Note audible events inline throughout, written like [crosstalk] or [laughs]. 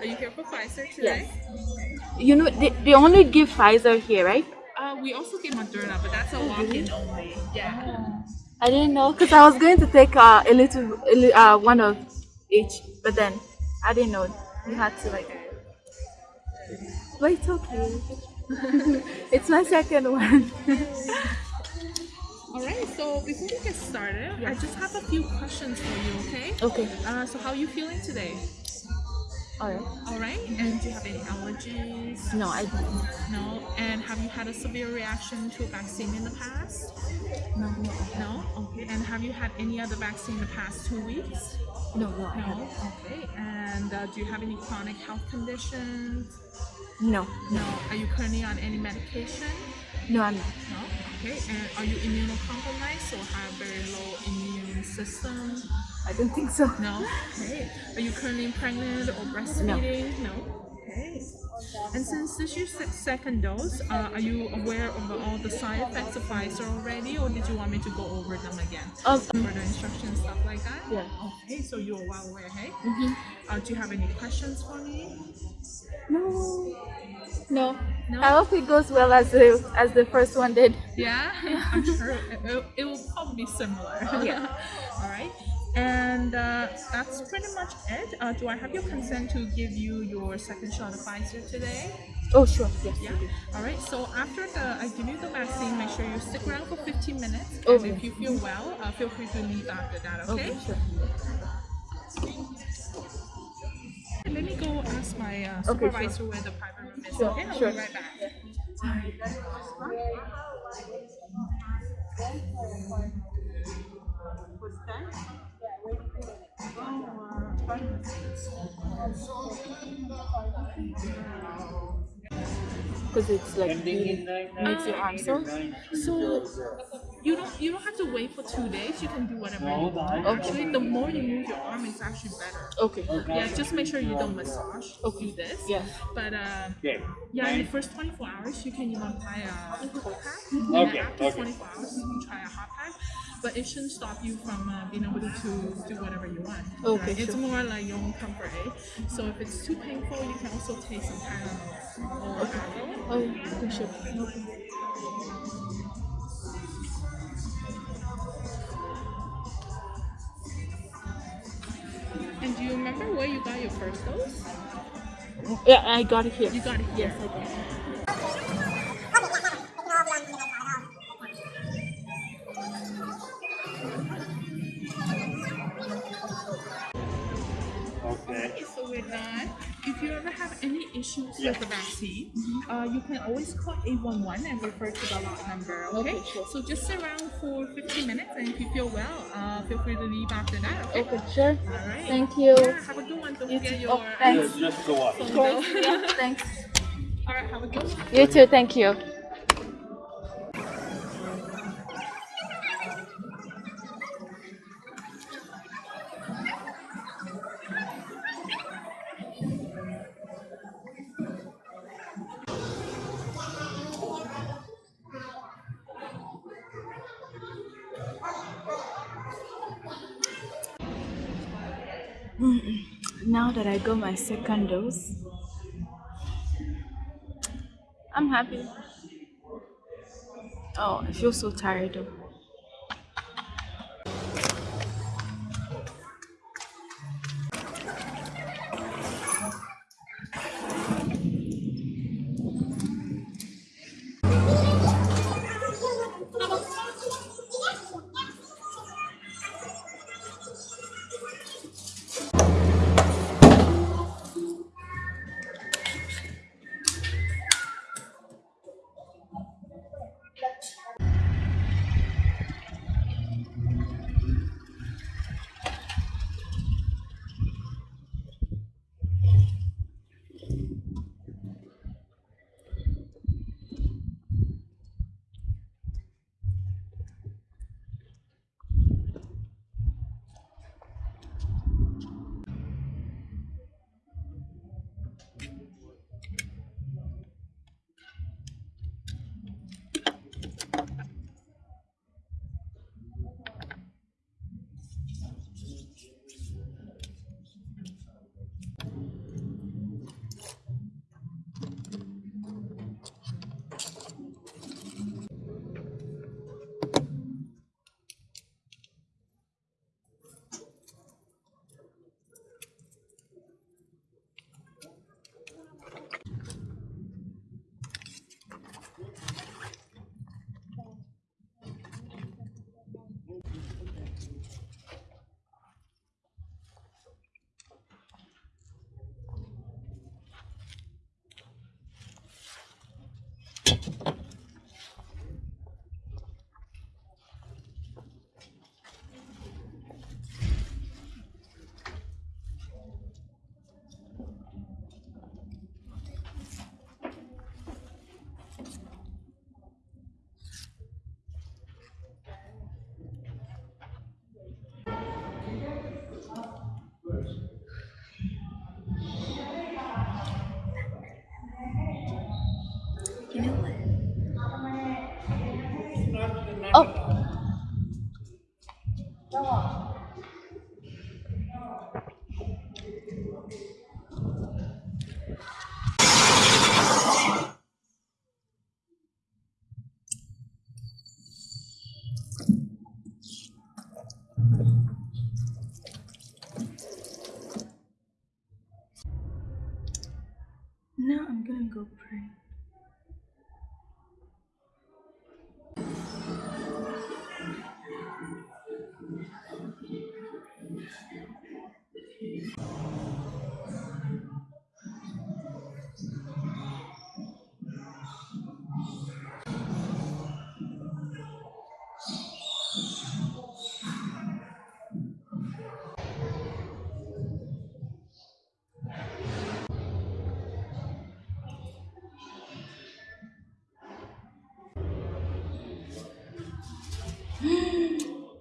Are you here for Pfizer today? Yes. You know, they, they only give Pfizer here, right? Uh, we also give Moderna, but that's a walk-in only. Yeah. I didn't know because I was going to take uh, a little, uh, one of each, but then I didn't know you had to like. But it's okay. [laughs] it's my second one. [laughs] All right. So before we get started, I just have a few questions for you. Okay. okay. Uh, so how are you feeling today? Alright. All right. And do you have any allergies? No, I don't. No. And have you had a severe reaction to a vaccine in the past? No, no, No. Okay. And have you had any other vaccine in the past two weeks? no, no, I No. haven't. Okay. And uh, do you have any chronic health conditions? No, No. Are you currently on any medication? no, I'm not. No. Okay. And are you immunocompromised or have very low immune system? I don't think so. No. Okay. Are you currently pregnant or breastfeeding? No. no? Okay. And since this is your second dose, uh, are you aware of all the side effects of Pfizer already, or did you want me to go over them again? Um, Further instructions, stuff like that? yeah. Okay, so you're well aware, hey? Mhm. Uh, do you have any questions for me? No. No. No? I hope it goes well as the as the first one did. Yeah, [laughs] I'm sure it, it, it will probably be similar. Yeah. [laughs] All right. And uh, that's pretty much it. Uh, do I have your consent to give you your second shot of Pfizer today? Oh sure, yes. Yeah. All right. So after the I give you the vaccine, make sure you stick around for 15 minutes. And Okay. if you feel well, uh, feel free to leave after that. Okay. Okay, sure. Let me go ask my uh, Okay, sure. supervisor where the private room is. Sure, okay. I'll sure. be right back. Because it's like really makes your arm sore. So you don't you don't have to wait for two days. You can do whatever you want. Actually, the more you move your arm, it's actually better. Okay. Yeah, just make sure you don't massage. Okay. Do this. Yeah. But um, yeah, in the first 24 hours, you can even apply a cold pack. Okay, after okay. 24 hours, you can try a hot pack. But it shouldn't stop you from uh, being able to do whatever you want. Okay, It's sure. more like your own comfort, eh? So if it's too painful, you can also take some or Advil. Oh, okay, sure. Okay. And do you remember where you got your first dose? Yeah, I got it here. You got it here. Yes, I did. Issues Yeah. with the vaccine, uh, you can always call 811 and refer to the lot number, okay? Okay, sure. So just sit around for 15 minutes and if you feel well, uh, feel free to leave after that, okay? Okay, sure. All right. Thank you. Yeah, have a good one. Don't You forget too. your Oh, thanks. Yeah, just go up. Of course. [laughs] Yeah, thanks. All right, have a good one. You too, thank you. Now that I got my second dose, I'm happy. Oh, I feel so tired though.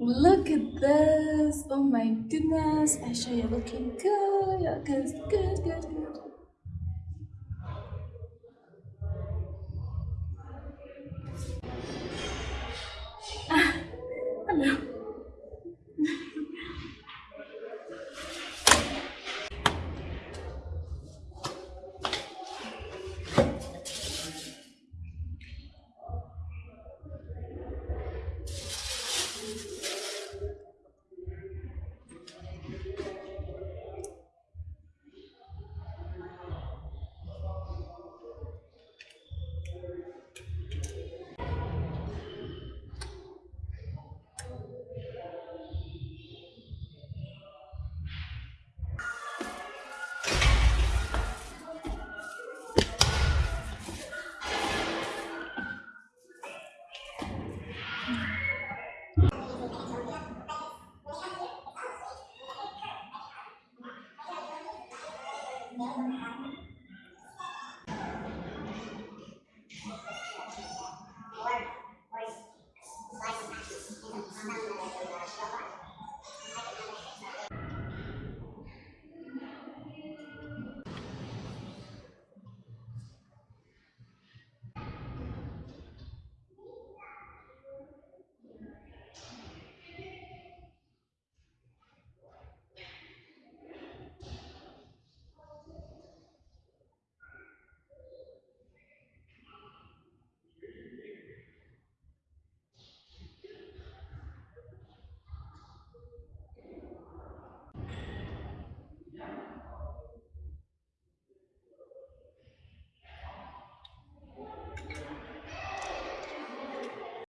Look at this! Oh my goodness! Aisha, you're looking good. You're good, good, good.